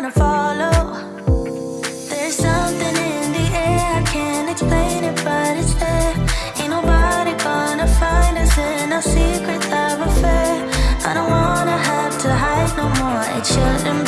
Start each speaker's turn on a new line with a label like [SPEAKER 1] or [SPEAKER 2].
[SPEAKER 1] wanna follow. There's something in the air, I can't explain it, but it's there. Ain't nobody gonna find us in our secret love affair. I don't wanna have to hide no more, it shouldn't be.